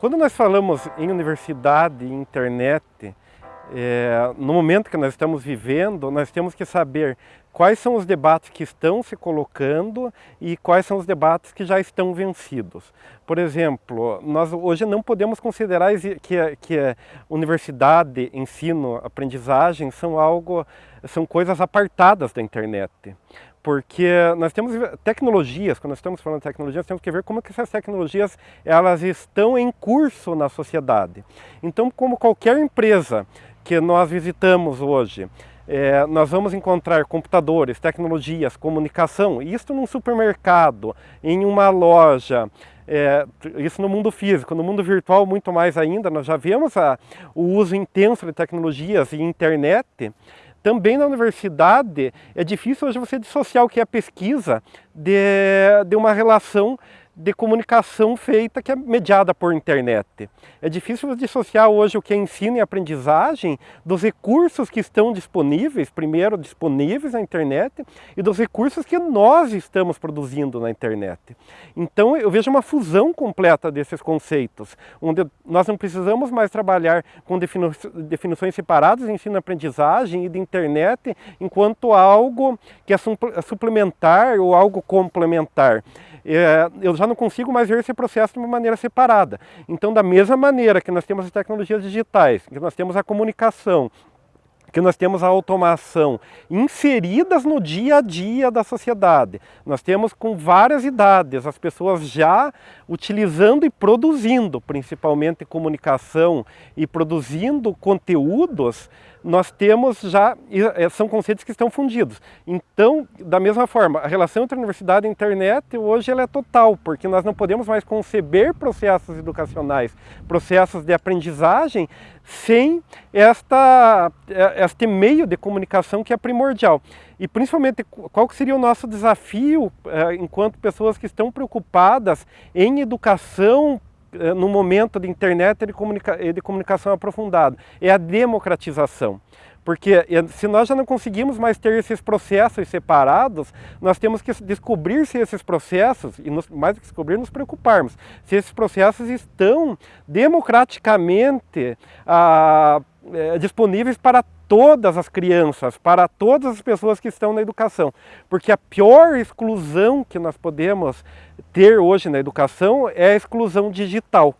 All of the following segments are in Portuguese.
Quando nós falamos em universidade e internet, é, no momento que nós estamos vivendo, nós temos que saber quais são os debates que estão se colocando e quais são os debates que já estão vencidos. Por exemplo, nós hoje não podemos considerar que, que universidade, ensino, aprendizagem são algo, são coisas apartadas da internet porque nós temos tecnologias, quando nós estamos falando de tecnologias, temos que ver como que essas tecnologias elas estão em curso na sociedade. Então, como qualquer empresa que nós visitamos hoje. É, nós vamos encontrar computadores, tecnologias, comunicação, isso num supermercado, em uma loja, é, isso no mundo físico, no mundo virtual muito mais ainda, nós já vemos a, o uso intenso de tecnologias e internet, também na universidade é difícil hoje você dissociar o que é pesquisa de, de uma relação de comunicação feita que é mediada por internet. É difícil dissociar hoje o que é ensino e aprendizagem dos recursos que estão disponíveis, primeiro disponíveis na internet, e dos recursos que nós estamos produzindo na internet. Então eu vejo uma fusão completa desses conceitos, onde nós não precisamos mais trabalhar com defini definições separadas de ensino e aprendizagem e de internet enquanto algo que é suplementar ou algo complementar eu já não consigo mais ver esse processo de uma maneira separada. Então, da mesma maneira que nós temos as tecnologias digitais, que nós temos a comunicação, que nós temos a automação inseridas no dia a dia da sociedade. Nós temos com várias idades as pessoas já utilizando e produzindo, principalmente comunicação e produzindo conteúdos nós temos já, eh, são conceitos que estão fundidos. Então, da mesma forma, a relação entre a universidade e internet hoje ela é total, porque nós não podemos mais conceber processos educacionais, processos de aprendizagem, sem esta, eh, este meio de comunicação que é primordial. E principalmente, qual seria o nosso desafio eh, enquanto pessoas que estão preocupadas em educação no momento de internet e de, comunica de comunicação aprofundada, é a democratização. Porque eh, se nós já não conseguimos mais ter esses processos separados, nós temos que descobrir se esses processos, e nos, mais do que descobrir, nos preocuparmos, se esses processos estão democraticamente ah, é, disponíveis para todas as crianças, para todas as pessoas que estão na educação. Porque a pior exclusão que nós podemos ter hoje na educação é a exclusão digital.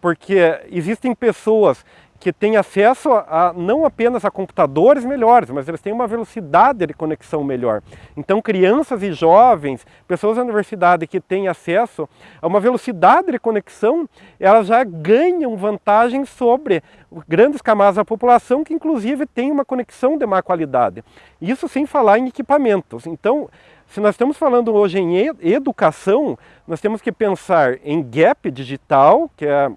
Porque existem pessoas que têm acesso a, não apenas a computadores melhores, mas eles têm uma velocidade de conexão melhor. Então crianças e jovens, pessoas da universidade que têm acesso a uma velocidade de conexão, elas já ganham vantagem sobre grandes camadas da população que inclusive têm uma conexão de má qualidade. Isso sem falar em equipamentos. Então, se nós estamos falando hoje em educação, nós temos que pensar em gap digital, que é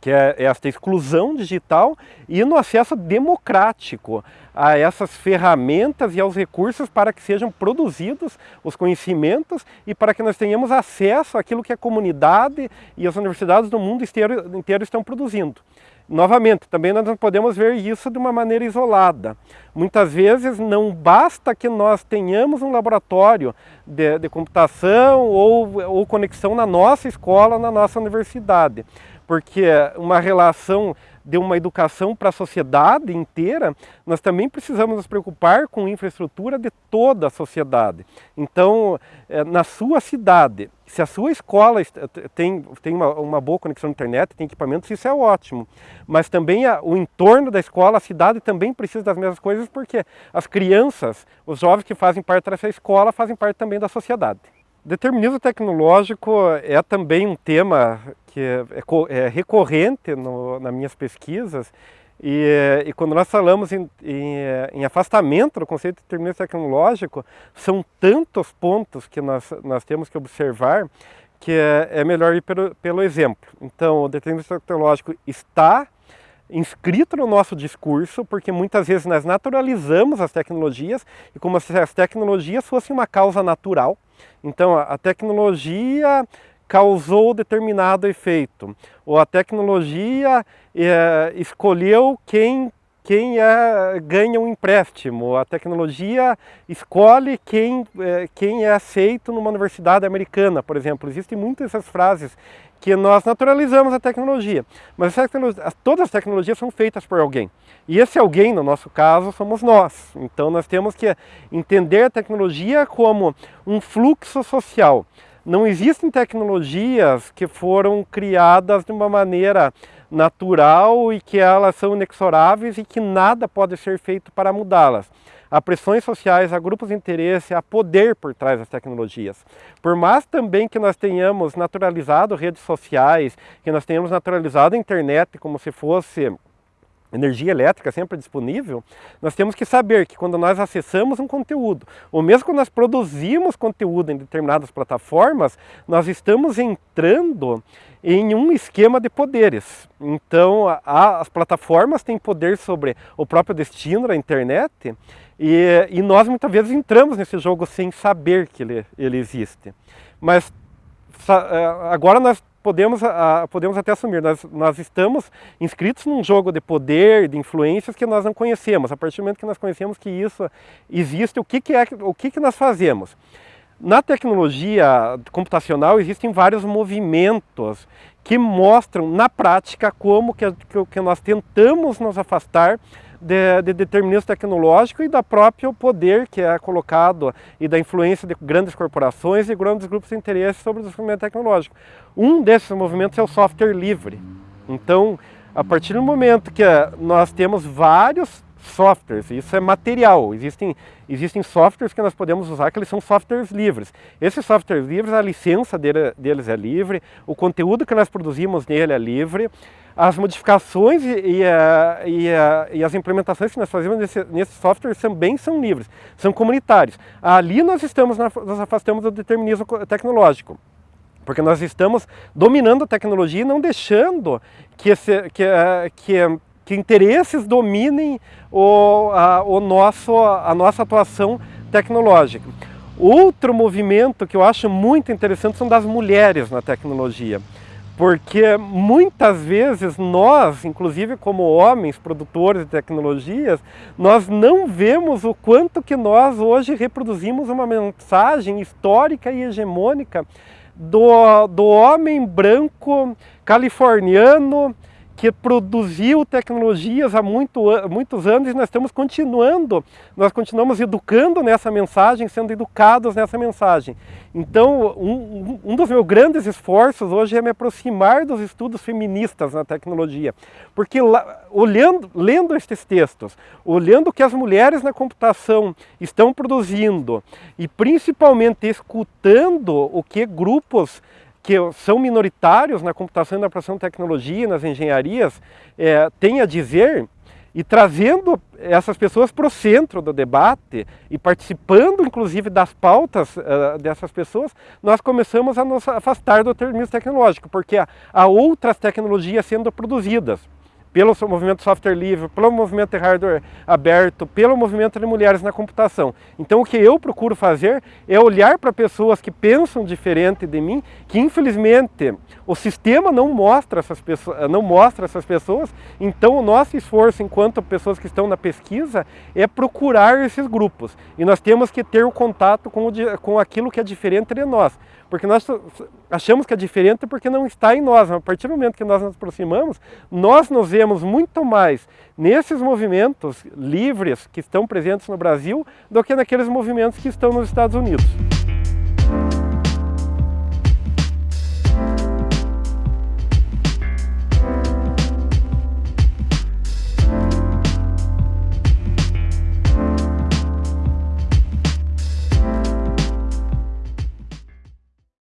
que é esta exclusão digital e no acesso democrático a essas ferramentas e aos recursos para que sejam produzidos os conhecimentos e para que nós tenhamos acesso àquilo que a comunidade e as universidades do mundo inteiro, inteiro estão produzindo. Novamente, também nós não podemos ver isso de uma maneira isolada. Muitas vezes não basta que nós tenhamos um laboratório de, de computação ou, ou conexão na nossa escola, na nossa universidade porque uma relação de uma educação para a sociedade inteira, nós também precisamos nos preocupar com infraestrutura de toda a sociedade. Então, eh, na sua cidade, se a sua escola tem, tem uma, uma boa conexão à internet, tem equipamentos, isso é ótimo. Mas também a, o entorno da escola, a cidade também precisa das mesmas coisas, porque as crianças, os jovens que fazem parte dessa escola, fazem parte também da sociedade. Determinismo tecnológico é também um tema que é, é, é recorrente no, nas minhas pesquisas e, e, quando nós falamos em, em, em, afastamento do conceito de determinismo tecnológico, são tantos pontos que nós, nós temos que observar que é, é melhor ir pelo, pelo exemplo. Então, o determinismo tecnológico está inscrito no nosso discurso, porque muitas vezes nós naturalizamos as tecnologias e como se as tecnologias fossem uma causa natural, então a tecnologia causou determinado efeito, ou a tecnologia é, escolheu quem quem é, ganha um empréstimo, a tecnologia escolhe quem, é, quem é aceito numa universidade americana, por exemplo. Existem muitas essas frases que nós naturalizamos a tecnologia, mas todas as tecnologias são feitas por alguém. E esse alguém, no nosso caso, somos nós. Então nós temos que entender a tecnologia como um fluxo social. Não existem tecnologias que foram criadas de uma maneira natural e que elas são inexoráveis e que nada pode ser feito para mudá-las a pressões sociais, a grupos de interesse, a poder por trás das tecnologias. Por mais também que nós tenhamos naturalizado redes sociais, que nós tenhamos naturalizado a internet como se fosse energia elétrica sempre disponível, nós temos que saber que quando nós acessamos um conteúdo, ou mesmo quando nós produzimos conteúdo em determinadas plataformas, nós estamos entrando em um esquema de poderes. Então, a, as plataformas têm poder sobre o próprio destino da internet e, e, nós muitas vezes entramos nesse jogo sem saber que ele, ele existe. Mas é, agora nós podemos, podemos até assumir, nós, nós estamos inscritos num jogo de poder, de influências que nós não conhecemos. A partir do momento que nós conhecemos que isso existe, o que, que é o que, que nós fazemos? Na tecnologia computacional existem vários movimentos que mostram na prática como que, que nós tentamos nos afastar de, de determinismo tecnológico e da próprio poder que é colocado e da influência de grandes corporações e grandes grupos de interesse sobre o desenvolvimento tecnológico. Um desses movimentos é o software livre. Então, a partir do momento que nós temos vários softwares, isso é material, existem, existem softwares que nós podemos usar que eles são softwares livres. Esses softwares livres, a licença dele, deles é livre, o conteúdo que nós produzimos nele é livre, as modificações e, e, e, e, as implementações que nós fazemos nesse, nesse software também são livres, são comunitários. Ali nós estamos, nós afastamos do determinismo tecnológico, porque nós estamos dominando a tecnologia e não deixando que, esse, que, que, que interesses dominem o, a, o nosso, a nossa atuação tecnológica. Outro movimento que eu acho muito interessante são das mulheres na tecnologia porque muitas vezes nós, inclusive como homens, produtores de tecnologias, nós não vemos o quanto que nós hoje reproduzimos uma mensagem histórica e hegemônica do, do homem branco californiano que produziu tecnologias há muito, muitos anos e nós estamos continuando, nós continuamos educando nessa mensagem, sendo educados nessa mensagem. Então, um, um dos meus grandes esforços hoje é me aproximar dos estudos feministas na tecnologia, porque olhando, lendo estes textos, olhando o que as mulheres na computação estão produzindo e principalmente escutando o que grupos que são minoritários na computação e na produção de tecnologia, nas engenharias, é, têm a dizer, e trazendo essas pessoas para o centro do debate e participando inclusive das pautas uh, dessas pessoas, nós começamos a nos afastar do determinismo tecnológico, porque há outras tecnologias sendo produzidas pelo movimento software livre, pelo movimento de hardware aberto, pelo movimento de mulheres na computação. Então o que eu procuro fazer é olhar para pessoas que pensam diferente de mim, que infelizmente o sistema não mostra essas pessoas, não mostra essas pessoas, então o nosso esforço enquanto pessoas que estão na pesquisa é procurar esses grupos. E nós temos que ter o contato com, o, com aquilo que é diferente de nós. Porque nós achamos que é diferente porque não está em nós. A partir do momento que nós nos aproximamos, nós nos vemos muito mais nesses movimentos livres que estão presentes no Brasil do que naqueles movimentos que estão nos Estados Unidos.